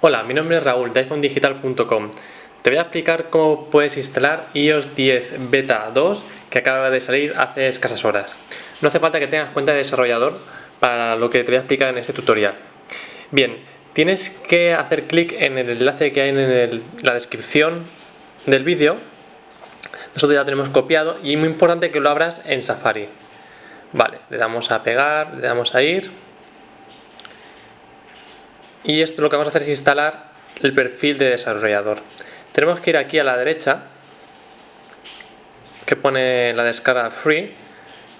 Hola, mi nombre es Raúl de iPhonedigital.com. Te voy a explicar cómo puedes instalar iOS 10 Beta 2 que acaba de salir hace escasas horas. No hace falta que tengas cuenta de desarrollador para lo que te voy a explicar en este tutorial. Bien, tienes que hacer clic en el enlace que hay en la descripción del vídeo. Nosotros ya lo tenemos copiado y es muy importante que lo abras en Safari. Vale, le damos a pegar, le damos a ir. Y esto lo que vamos a hacer es instalar el perfil de desarrollador. Tenemos que ir aquí a la derecha, que pone la descarga free,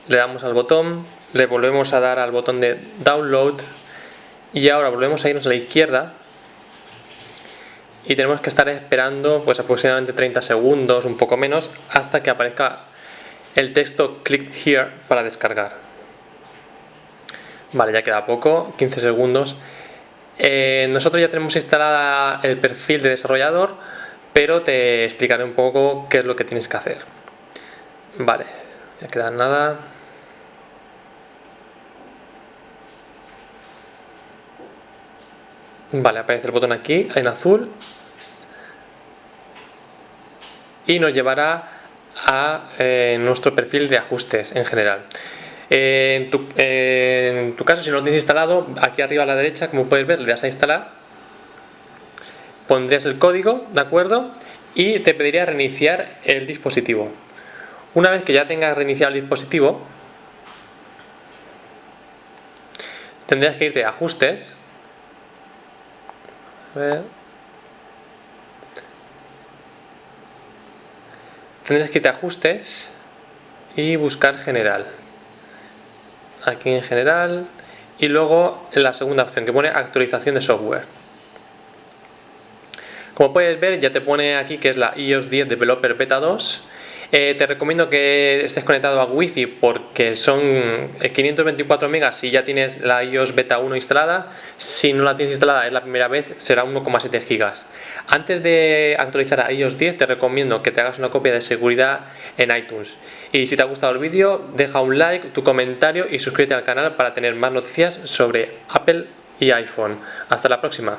le damos al botón, le volvemos a dar al botón de download y ahora volvemos a irnos a la izquierda y tenemos que estar esperando pues aproximadamente 30 segundos, un poco menos, hasta que aparezca el texto click here para descargar. Vale, ya queda poco, 15 segundos. Eh, nosotros ya tenemos instalada el perfil de desarrollador, pero te explicaré un poco qué es lo que tienes que hacer. Vale, ya queda nada. Vale, aparece el botón aquí, en azul. Y nos llevará a eh, nuestro perfil de ajustes en general. Eh, en, tu, en, tu, caso, si no lo tienes instalado, aquí arriba a la derecha, como puedes ver, le das a instalar. Pondrías el código, ¿de acuerdo? Y te pediría reiniciar el dispositivo. Una vez que ya tengas reiniciado el dispositivo, tendrías que irte a ajustes Tendrás que irte ajustes y buscar general. Aquí en general y luego la segunda opción que pone actualización de software. Como puedes ver ya te pone aquí que es la iOS 10 Developer Beta 2 eh, te recomiendo que estés conectado a Wi-Fi porque son 524 eh, megas si ya tienes la iOS Beta 1 instalada. Si no la tienes instalada es la primera vez, será 1,7 gigas. Antes de actualizar a iOS 10 te recomiendo que te hagas una copia de seguridad en iTunes. Y si te ha gustado el vídeo, deja un like, tu comentario y suscríbete al canal para tener más noticias sobre Apple y iPhone. Hasta la próxima.